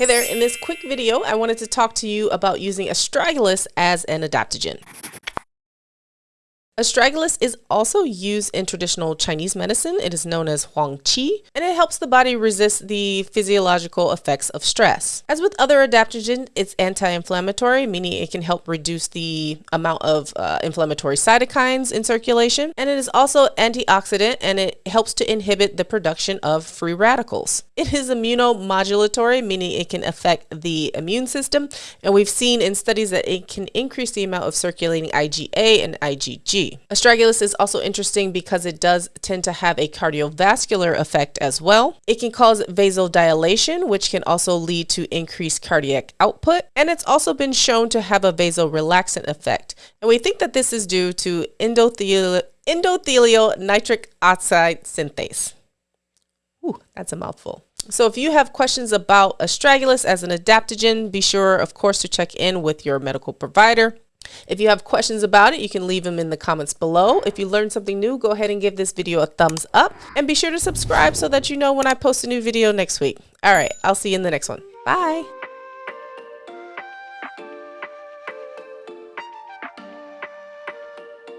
Hey there, in this quick video, I wanted to talk to you about using astragalus as an adaptogen. Astragalus is also used in traditional Chinese medicine. It is known as Huang Qi, and it helps the body resist the physiological effects of stress. As with other adaptogens, it's anti-inflammatory, meaning it can help reduce the amount of uh, inflammatory cytokines in circulation, and it is also antioxidant, and it helps to inhibit the production of free radicals. It is immunomodulatory, meaning it can affect the immune system, and we've seen in studies that it can increase the amount of circulating IgA and IgG. Astragalus is also interesting because it does tend to have a cardiovascular effect as well. It can cause vasodilation, which can also lead to increased cardiac output. And it's also been shown to have a vasorelaxant effect. And we think that this is due to endothelial, endothelial nitric oxide synthase. Ooh, that's a mouthful. So if you have questions about astragalus as an adaptogen, be sure, of course, to check in with your medical provider. If you have questions about it, you can leave them in the comments below. If you learned something new, go ahead and give this video a thumbs up and be sure to subscribe so that you know when I post a new video next week. All right, I'll see you in the next one. Bye.